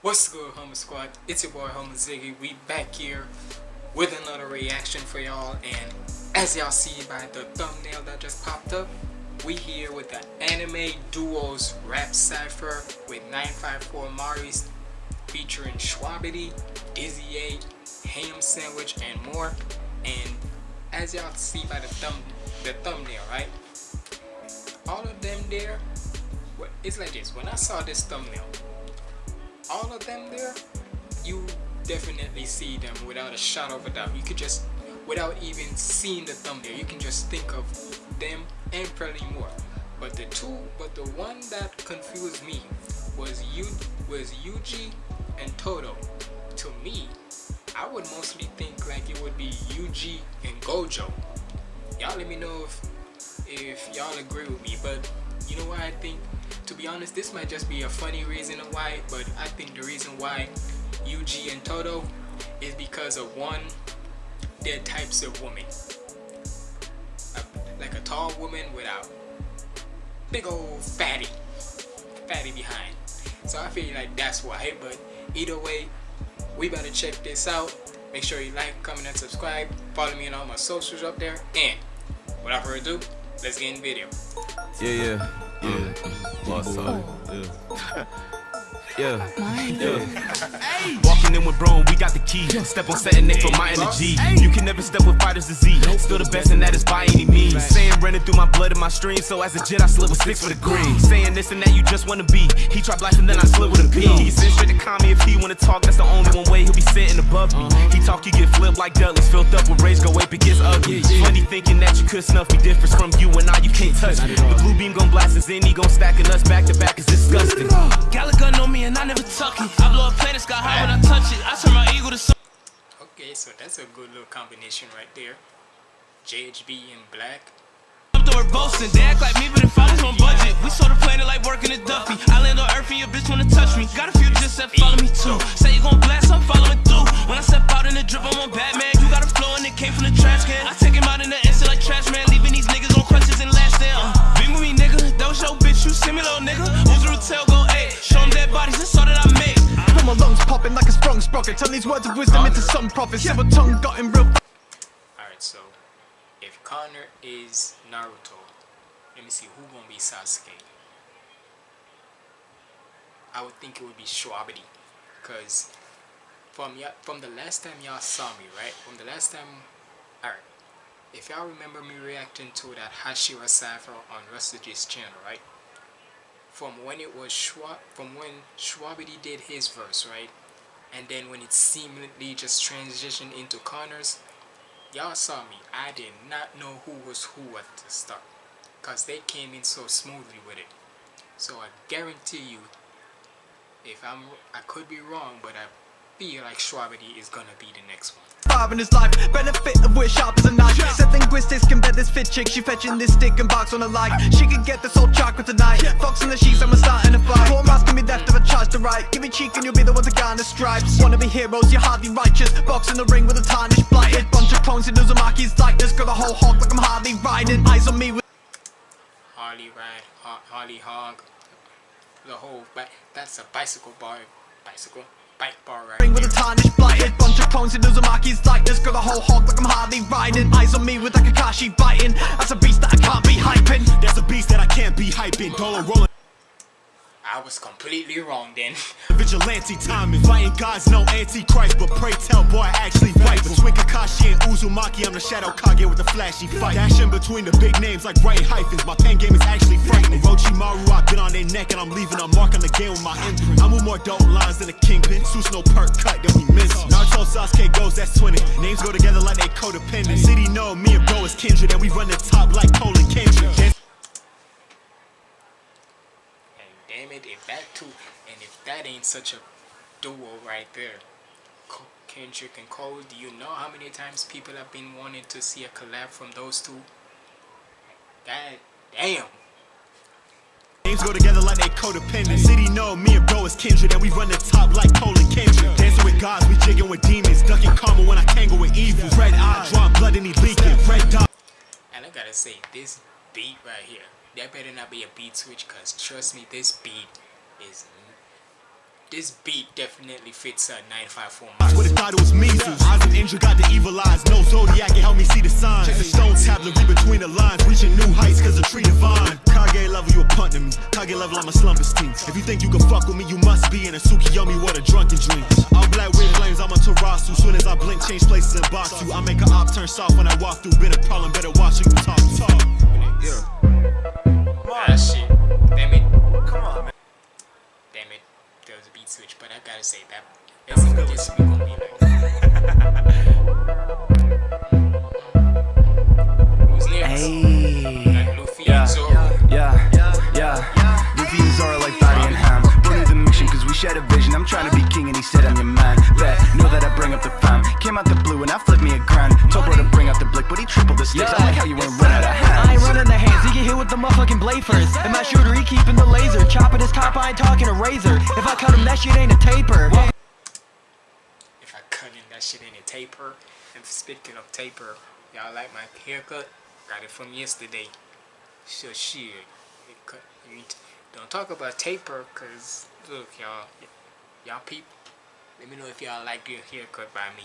What's good, Homer Squad? It's your boy, Homer Ziggy. We back here with another reaction for y'all. And as y'all see by the thumbnail that just popped up, we here with the Anime Duos Rap Cypher with 954 Maris featuring Shwabadi, Dizzy 8, Ham Sandwich, and more. And as y'all see by the thumb the thumbnail, right? All of them there, it's like this. When I saw this thumbnail, all of them there, you definitely see them without a shot of a doubt. You could just, without even seeing the thumbnail, you can just think of them and probably more. But the two, but the one that confused me was you was Yuji and Todo. To me, I would mostly think like it would be Yuji and Gojo. Y'all let me know if if y'all agree with me. But you know what I think to be honest, this might just be a funny reason why, but I think the reason why Yuji and Todo is because of one, their types of women. like a tall woman without big old fatty, fatty behind. So I feel like that's why, but either way, we better check this out. Make sure you like, comment, and subscribe. Follow me on all my socials up there. And without further ado, let's get in the video. Yeah, yeah. Yeah. What's up? Yeah. Yeah. yeah. Walking in with bro, we got the key. Step on setting it for my energy. You can never step with fighters disease. Still the best, and that is by any means. Saying running through my blood and my stream. So as a jet, I slip with six for the green. Saying this and that, you just wanna be. He tried blasting, then I slip with a P. He sent straight to call me if he wanna talk. That's the only one way he'll be sitting above me. He talk, you get flipped like Dudley's. Filled up with rage, go ape, it gets ugly. Funny thinking that you could snuff me. Difference from you and I, you can't touch me. The blue beam gon' blast us in, he gon' stacking us back to back. It's disgusting. Gallagher know me and I never tuck it. I blow a planet sky high when I touch it. I turn my ego to sun. Okay, so that's a good little combination right there. JHB in black. I'm doing boasting. They act like me, but if I was on budget, we saw the planet like working a Duffy. I land on Earth and your bitch wanna touch me. Got a few into some profit Silver tongue got him real Alright, so if Connor is Naruto, let me see who gonna be Sasuke. I would think it would be Shwabadi. Cause from from the last time y'all saw me, right? From the last time alright. If y'all remember me reacting to that Hashira Cypher on Rustage's channel, right? from when it was Schwab, from when Shwabadi did his verse, right? And then when it seemingly just transitioned into corners y'all saw me. I did not know who was who at the start. Because they came in so smoothly with it. So I guarantee you, if I'm, I could be wrong, but I feel like Shwabadi is gonna be the next one. Five in his life, benefit of which sharp as a knife fit chick She fetching this stick and box on a like She could get this old chocolate tonight. Fox in the sheets, I'm a starting to fight. Four miles can be left if I charge to right. Give me cheek and you'll be the one to garner stripes. Wanna be heroes, you're hardly righteous. Box in the ring with a tarnished blighted Bunch of clones in Uzumaki's likeness Got a whole hog like I'm hardly riding. Eyes on me with Harley ride, Harley hog. The whole, but that's a bicycle bar Bicycle bike bar right Ring with a tarnished blighted Bunch of clones in Uzumaki's likeness Got a whole hog like I'm hardly riding. Eyes on me with a Kakashi biting. That's a beast that I can't be hyping. That's a beast that I can't be hyping. Dollar rolling I was completely wrong then. Vigilante timing, fighting gods, no antichrist, but pray tell, boy, I actually fight. Between Kakashi and Uzumaki, I'm the Shadow Kage with the flashy fight. Dashing between the big names like writing hyphens, my pen game is actually frightening. Orochimaru, I've been on their neck and I'm leaving a mark on the game with my imprint. I'm with more dope lines than a kingpin, Suits no perk cut that we miss. Naruto, Sasuke goes, that's twinning. Names go together like they codependent. City know me and bro is kindred, and we run the top like Cole and Kendrick. If that two, and if that ain't such a duo right there, Kendrick and Cole, do you know how many times people have been wanting to see a collab from those two? God damn. Names go together like they codependent. City know me and bro is kindred, and we run the top like Cole and Kendrick. Dancing with gods, we jigging with demons, ducking karma when I tangle with evil. Red eye, drawing blood and he leaking. Red dot. And I gotta say, this beat right here that better not be a beat switch because trust me this beat is this beat definitely fits a 95 form. Would have thought it was measles. Eyes of angel got the evil eyes. No zodiac can help me see the signs. The stone tablet, read between the lines. Reaching new heights cause the tree divine. Kage level, you a punt to me. Kage level, I'm a slumbers team. If you think you can fuck with me, you must be in a Tsukiyomi, what a drunken dream. All black with flames, I'm a Tarasu. Soon as I blink, change places and box you. I make an op turn soft when I walk through. Been a problem, better watch who you talk talk. Yeah. Ah, shit. Damn it. Come on, man. Damn it. There was a beat switch, but I gotta say that. That's what this week gonna be like. Who's next? Hey. Like Luffy Yeah. and Zoro. Yeah, yeah. Luffy and Zoro like body and ham. Born the mission cause we shared a vision. I'm trying to be king and he said I'm your man. Bet, know that I bring up the fam. Came out the blue and I flipped top, I ain't talking a razor. If I cut him, that shit ain't a taper. If I cut in that shit ain't a taper. And speaking of taper, y'all like my haircut? Got it from yesterday. So shit. Cut, don't talk about taper, cause look y'all, y'all people. Let me know if y'all like your haircut by me.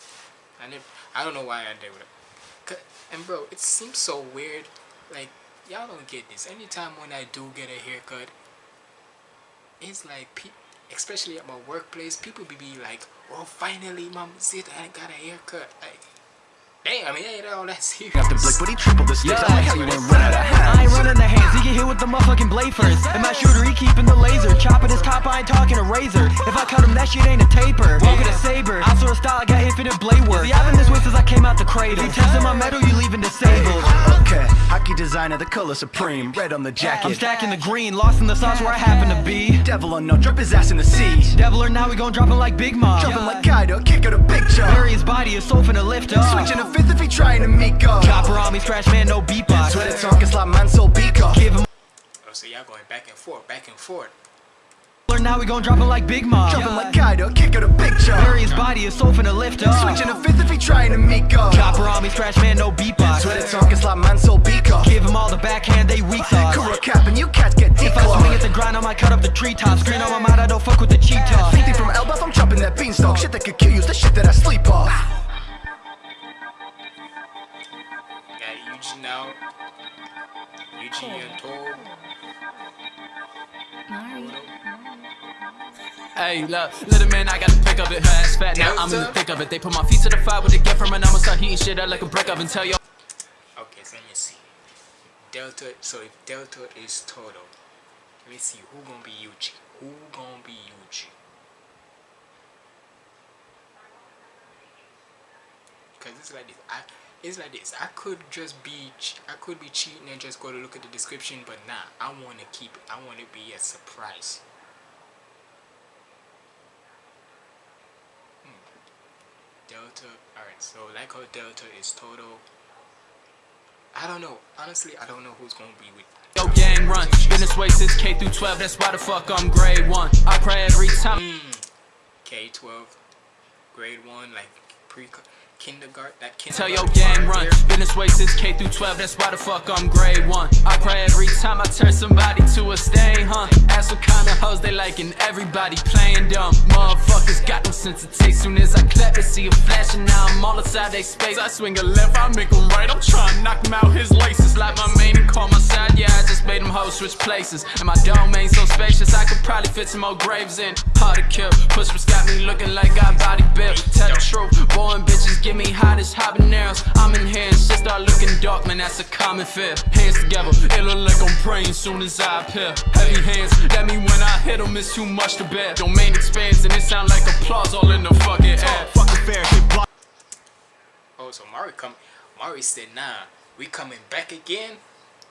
I never, I don't know why I did it. And bro, it seems so weird. Like y'all don't get this. Anytime when I do get a haircut, it's like especially at my workplace, people be, be like, "Oh, finally, mom, sit, I got a haircut." Like, damn, it ain't all that serious. Out the but he tripled the stakes. I like how you ain't run out of I ain't running the hands, he get hit with the motherfucking blade first. And my shooter, he keeping the laser. Chopping his top, I ain't talking a razor. If I cut him, that shit ain't a taper. Walk with a saber. I saw a style, I got infinite blade work. See, I've been this way since I came out the cradle. If you testing my metal, you leaving disabled. Okay, hockey designer, the color supreme. Red on the I'm jacket. stacking the green, lost in the sauce where I happen to be. Devil unknown, drop his ass in the sea. Devil or now we gon' drop him like Big Mom. Jumping like Kaido, kick out a big chop. Bury his body, his soul finna lift up. Switching a fifth if he trying to meet God. Chopper on me, trash man, no beatbox. Swear the talk is like man soul beaker. Give him Oh, so y'all going back and forth, back and forth. Now we gon' drop him like Big Mom. Jumping like Kaido, kick out a big chop. Bury his body, his soul finna lift up. Switching a fifth if he trying to meet God. Chopper on me, trash man, no beatbox. The talk is like man soul beaker. Give him all the backhand, they weak sauce. Kuro cap and you cats get deep If I swing at the grind, I might cut up the treetops. Screen on my mind, I don't fuck with the cheetah. 50 from Elbaf, I'm chopping that beanstalk. Shit that could kill you's the shit that I sleep off. Got Yuji now. Yuji and Todo. Hey, look, little man, I got to pick up it. Her ass fat now, I'm in the thick of it. They put my feet to the fire with the gift from and I'ma start heating shit up like a brick oven. Tell yo. Okay, so let me see. Delta. So if Delta is Todo, let me see who gonna be Yuji. Who gonna be Yuji? Cause it's like this. I. It's like this. I could just be. I could be cheating and just go to look at the description, but nah. I want to keep it. I want to be a surprise. Hmm. Delta. Alright, so like how Delta is Todo I don't know. Honestly, I don't know who's gonna be with. Yo, gang run. Been this way since K through 12. That's why the fuck I'm grade one. I cry every time. Mm. K twelve, grade one, like pre kindergarten. That Tell kindergarten. your gang run. Been this way since K through 12. That's why the fuck I'm grade one. I cry every time I turn somebody to a stain, huh? Ask what kind of hoes they like, and Everybody playing dumb. Motherfuckers got no sense of taste. Soon as I clap, they see a flash, and now I'm all inside they space. I swing a left, I make him right. I'm trying to knock him out his laces. Like my main and call my side. Yeah, I just made them hoes switch places. And my domain so spacious, I could probably fit some more graves in. Hard to kill. Push what's got me looking like I body built. Tell the truth. Boy and bitches give me hot as habaneros. I'm in here and shit start looking dark, man. That's a common fear. Hands together, it look like I'm praying soon as I appear. Heavy hands, that mean when I hit 'em, it's too much to bear. Domain expands and it sound like applause all in the fucking air. Fair, block. Oh, so Mari come. Mari said, "Nah, we coming back again."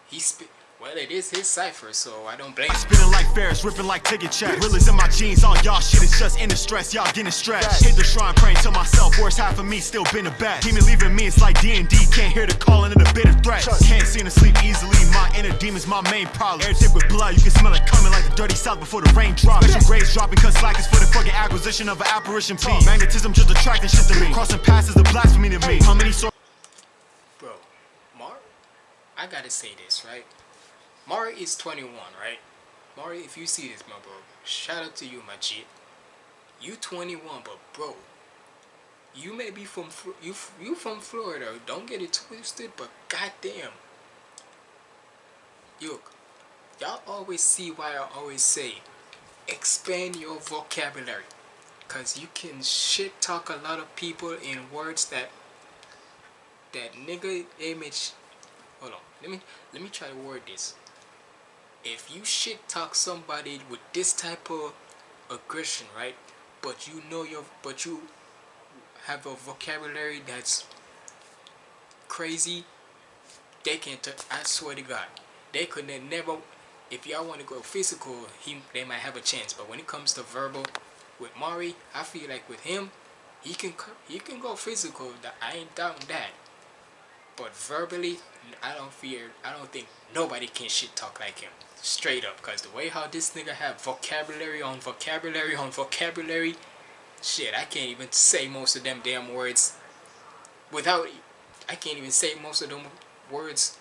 He spit. Well, it is his cipher, so I don't blame. him. Spinning like Ferris, ripping like ticket check. Realers in my jeans, all y'all shit is just in the stress. Y'all getting stretched. Hit the shrine, praying to myself. Worst half of me still been the best. Demon leaving me, it's like D&D. Can't hear the calling of the bitter threat. Can't seem to sleep easily. My inner demon's my main problem. Air dip with blood, you can smell it coming like the dirty south before the rain drops. Special grades dropping, cause slack is for the fucking acquisition of an apparition piece. Magnetism just attracting shit to me. Crossing paths is a blasphemy to me. How many sor- Bro, Mark, I gotta say this, right? Mari is 21, right? Mari, if you see this, my bro, shout out to you, my G. You 21, but bro, you may be from you you from Florida. Don't get it twisted, but goddamn, look, y'all always see why I always say, expand your vocabulary, cause you can shit talk a lot of people in words that that nigga image. Hold on, let me let me try to word this if you shit talk somebody with this type of aggression, right? But you know your, but you have a vocabulary that's crazy. They can. T- I swear to God, they could never. If y'all want to go physical, he they might have a chance. But when it comes to verbal, with Mari, I feel like with him, he can he can go physical. I ain't doubting that. But verbally, I don't fear. I don't think nobody can shit talk like him straight up because the way how this nigga have vocabulary on vocabulary on vocabulary shit i can't even say most of them damn words without i can't even say most of them words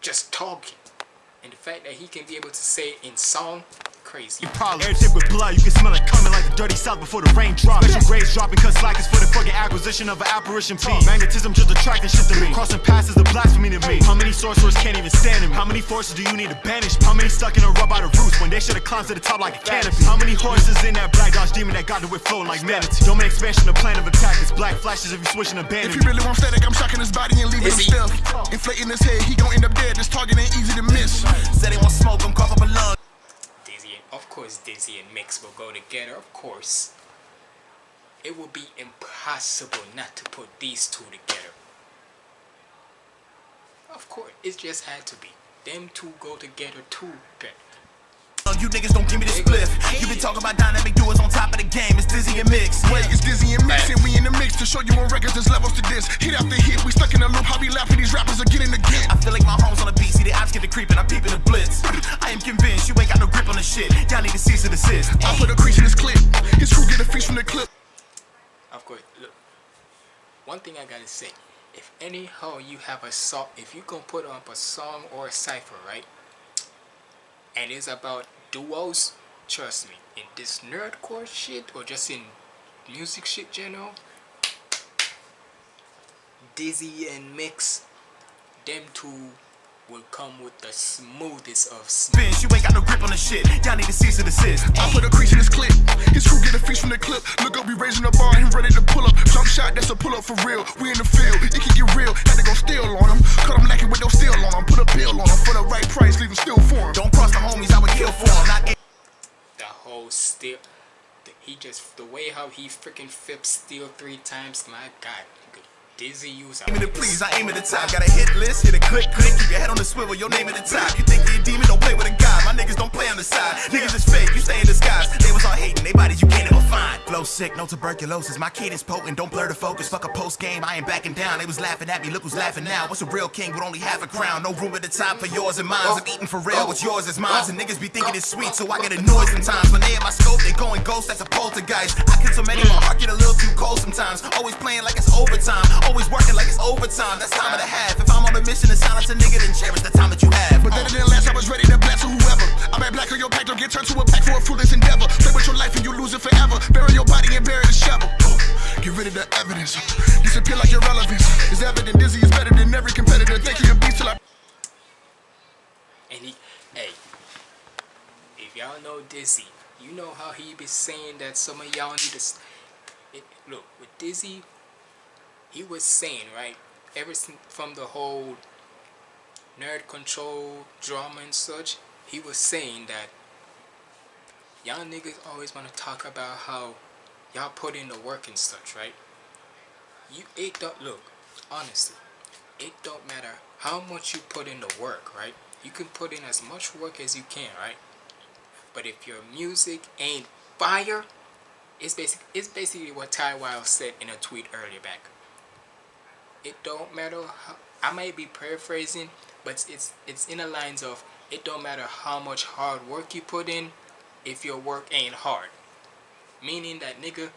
just talking. And the fact that he can be able to say it in song crazy. Everything with blood, you can smell it coming like the dirty south before the rain drops. Special grades dropping cause slack is for the fucking acquisition of an apparition piece. Magnetism just attracting shit to me. Crossing paths is a blasphemy to me. How many sorcerers can't even stand him? How many forces do you need to banish? How many stuck in a rub out of roots when they should have climbed to the top like a canopy? How many horses in that black dodge demon that got the whip flowing like manatee? Domain expansion, the plan of attack is black flashes if you switching a band. If he really want static, I'm shocking his body and leaving him still. Inflating his head, he gon' end up dead. This target ain't easy to miss. Said he want smoke, I'm cough up a lung of course Dizzy and Mix will go together, of course. It will be impossible not to put these two together. Of course, it just had to be. Them two go together too better. You niggas don't give me the spliff. You been talking about dynamic duos on top of the game. It's Dizzy and Mix. Wait, it's Dizzy and Mix, and we in the mix to show you on records there's levels to this. Hit after hit, we stuck in a loop. How we laughing these rappers are getting again. I feel like my home's on the beat. See the ops get the creeping. I'm peeping the blitz. I am convinced you ain't got no grip on the shit. Y'all need to cease and desist. I put a crease in this clip. His crew get a feast from the clip. Of course, look. One thing I gotta say. If anyhow you have a song, if you can put up a song or a cipher, right? And it's about duos, Trust me, in this nerdcore shit or just in music shit general, Dizzy and Mix, them two will come with the smoothest of spins. You ain't got no grip on the shit. Y'all need to cease and desist. I put a crease in this clip. His crew get a feast from the clip. Look up, we raising the bar and ready to pull up. Jump shot, that's a pull up for real. We in the field, it can get real. Had to go steal on him. Cut him lacking with no steel on him. Put a bill on him for the right price, leave him still for him. Don't steel. He just the way how he freaking flips steel three times. My God, Dizzy use. Aim it please, I aim at the top. Got a hit list, hit a click, click. Keep your head on the swivel, your name at the top. You think you're a demon, don't play with a god. My niggas don't play on the side. Niggas is fake, you stay in disguise. They was all hating, they bodies you can't ever find. Flow sick, no tuberculosis. My kid is potent, don't blur the focus. Fuck a post game, I ain't backing down. They was laughing at me, look who's laughing now. What's a real king with only half a crown? No room at the top for yours and mine. I'm eating for real, what's yours is mine. And niggas be thinking it's sweet, so I get annoyed sometimes. When they in my scope, they going ghost, that's a poltergeist. I kill so many, my heart get a little too cold sometimes. Always playing like it's overtime, always working like it's overtime, that's time and a half. If I'm on a mission to silence a nigga, then cherish the time that you have. But then didn't last, I was ready to blast whoever. I'm at black on your pack, don't get turned to a pack for a foolish endeavor. Play with your life and you lose it forever. Bury your body and bury the shovel. Get rid of the evidence. Disappear like irrelevance. It's evident Dizzy is better than every competitor. Thank you, beast till I. And he, hey, if y'all know Dizzy, you know how he be saying that some of y'all need to. It, look, with Dizzy, he was saying, right, ever from the whole nerd control drama and such, he was saying that y'all niggas always want to talk about how y'all put in the work and such, right? You it don't look, honestly, it don't matter how much you put in the work, right? You can put in as much work as you can, right? But if your music ain't fire, it's basic it's basically what Ty Wiles said in a tweet earlier back it don't matter how, I might be paraphrasing but it's it's in the lines of it don't matter how much hard work you put in if your work ain't hard meaning that nigga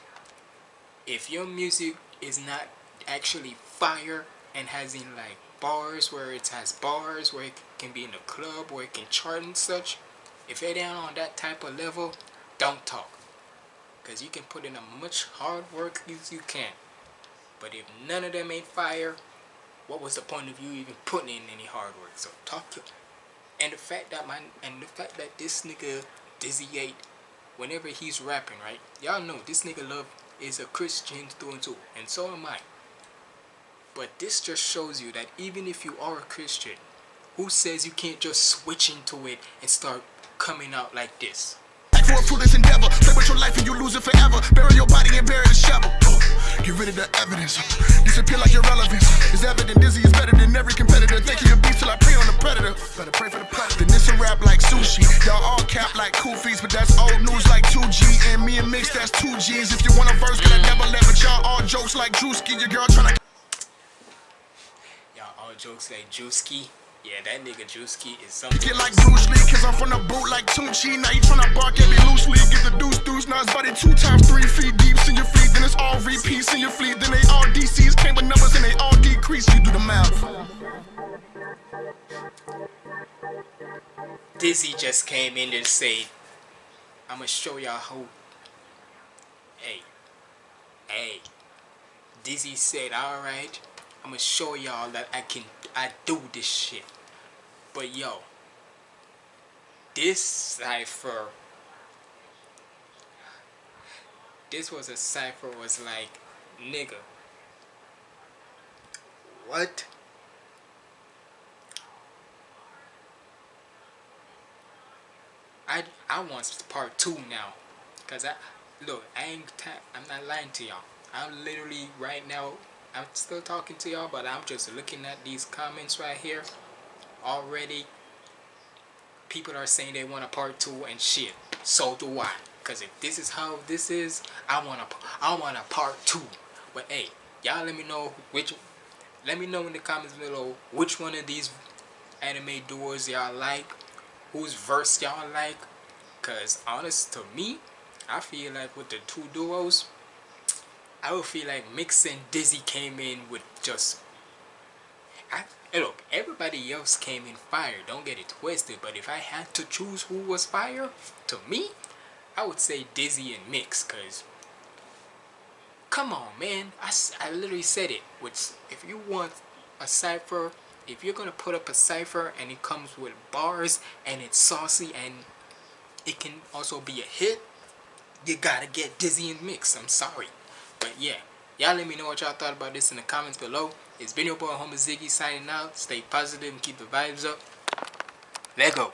if your music is not actually fire and has in like bars where it has bars where it can be in the club where it can chart and such If you're down on that type of level, don't talk. Because you can put in as much hard work as you can. But if none of them ain't fire, what was the point of you even putting in any hard work? So talk to and the fact that my and the fact that this nigga Dizzy 8 whenever he's rapping, right? Y'all know this nigga love is a Christian through and through, and so am I. But this just shows you that even if you are a Christian, who says you can't just switch into it and start coming out like this? for a foolish endeavor. Play with your life and you lose it forever. Bury your body and bury the shovel. Get rid of the evidence. Disappear like irrelevance. It's evident Dizzy is better than every competitor. Think you beef till I prey on the predator. Better pray for the predator. Then this a rap like sushi. Y'all all cap like koofies, but that's old news like 2G. And me and Mix, that's 2Gs. If you want a verse, got I never let, but y'all all jokes like Drewski. Your girl. Y'all all jokes like Drewski. Yeah, that nigga Drewski is something. Get like Bruce Lee, cause I'm from the boot like Tunechi. Now you tryna bark at me loosely. Get the deuce deuce. Now it's body two times three feet deep in your fleet. Then it's all repeats in your fleet. Then they all DCs came with numbers and they all decrease. You do the math. Dizzy just came in and said, I'ma show y'all how. Hey. Hey. Dizzy said, alright, I'ma show y'all that I can I do this shit. But yo, this cipher this was a cipher was like nigga what I I want part two now cause I look I ain't I'm not lying to y'all I'm literally right now I'm still talking to y'all, but I'm just looking at these comments right here. Already, people are saying they want a part two and shit. So do I. Cause if this is how this is, I want a, I want a part two. But hey, y'all let me know which, let me know in the comments below which one of these anime duos y'all like, whose verse y'all like. Cause honest to me, I feel like with the two duos, I would feel like Mix and Dizzy came in with just I, look, everybody else came in fire, don't get it twisted, but if I had to choose who was fire, to me, I would say Dizzy and Mix, because, come on, man, I, I literally said it, which, if you want a cipher, if you're going to put up a cipher and it comes with bars, and it's saucy, and it can also be a hit, you gotta get Dizzy and Mix, I'm sorry. But yeah, y'all let me know what y'all thought about this in the comments below. It's been your boy Homer Ziggy signing out. Stay positive and keep the vibes up. Let go.